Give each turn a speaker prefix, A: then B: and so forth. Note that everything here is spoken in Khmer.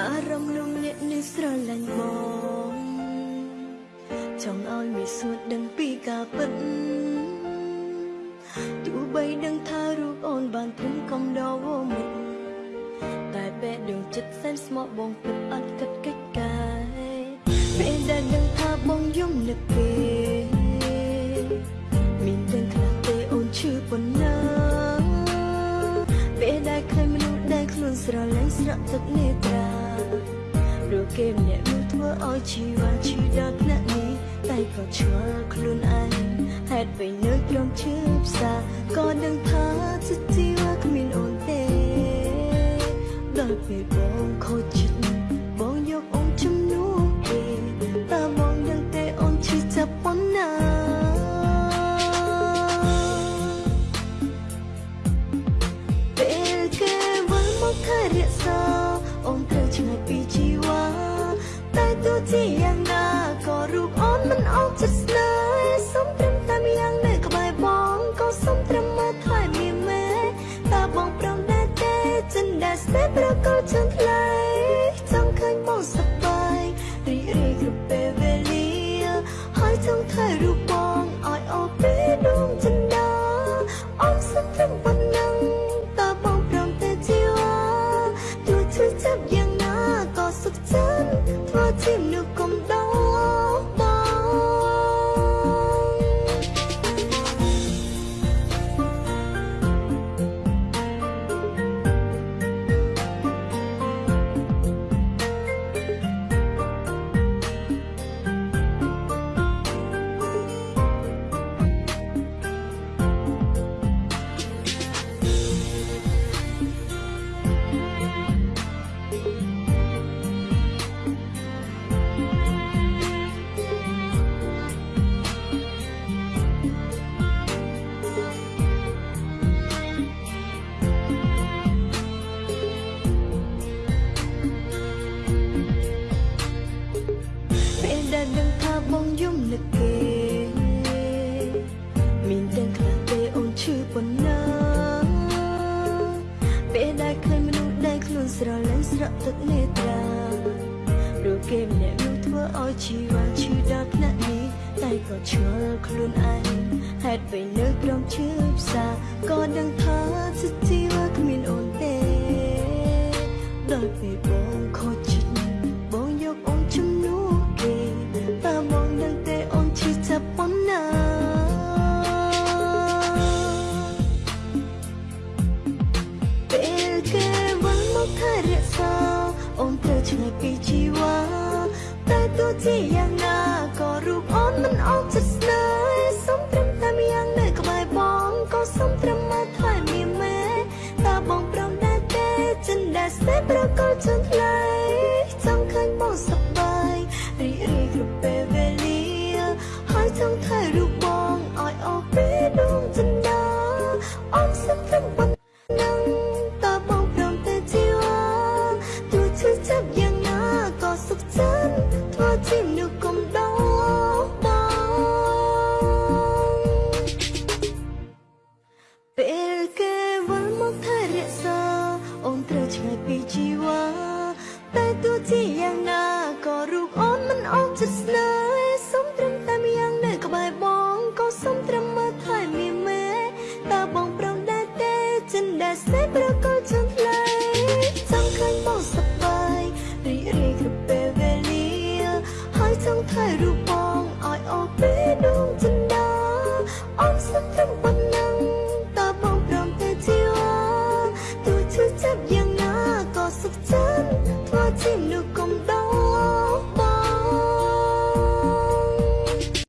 A: អារម្មណ៍នោះអ្នកនេះស្រឡាញ់បងចង់ឲ្យមានសួរដឹងពីការពិតទោះបីដឹងថារូបអូនបានព្រមកំដរវមិតតែពេលដឹងចិត្តសែនស្មោះបងពិតអត់គិតកិច្ចការពេលដែលដឹងថាបងយំនឹកគេមានទាំងខ្លះទេអូនឈឺប៉ុណ្ណាពេលដែលឃើញមនុស្សដែលខ្លួនស្រឡាញ់ស្រក់ទឹកនេត្រា ព្រោះគេម្នាក់នោះធ្វើឲ្យជីវ៉ាឈឺដល់ថ្នាក់នេះតែក៏ឆ្ងល់ខ្លួនឯងហេតុពេលនៅត្រង់ឈឺផ្សាក៏ដឹងថាចិត្តជីវ៉ាគ្មានអូនទេដល់ពេលបងខូចចិត្តបងយកអូនជំនួសគេតើបងដឹងទេអូនឈឺចាប់ប៉ុណ្ណាពេលគេវិលមកថែរក្សាអូនត្រូវឆ្ងាយពីជី វ៉ាតែទោះជា ដែលដឹងថាបងយំនឹកគេមានទាំងខ្លះទេអូនឈឺប៉ុណ្ណាពេលដែលឃើញមនុស្សដែលខ្លួនស្រឡាញ់ស្រក់ទឹកនេត្រាព្រោះគេម្នាក់នោះធ្វើឲ្យជីវ៉ាឈឺដល់ថ្នាក់នេះតែក៏ឆ្ងល់ខ្លួនឯងហេតុពេលនៅក្រោមឈឺផ្សាក៏ដឹងថាចិត្ត តែទោះ ពេលគេវិលមកថែរក្សាអូនត្រូវឆ្ងាយពីជីវ៉ាតែទោះជាយ៉ាងណាក៏រូបអូនមិនអស់ចិត្តស្នេហ៍សុំត្រឹមតែម្យ៉ាងនៅក្បែរបងក៏សុំត្រឹមមើលថែមានមេតើបងប្រងដែរទេចិនដែលស្នេហ៍ប្រកលជឿនថ្លៃចង់ឃើញបងសប្បាយរីករាយគ្រប់ពេលវេលាហើយចង់ថែរូបបងឲ្យអស់ពេលដួងចិនដាអងសុំត្រឹមប៉ុណ្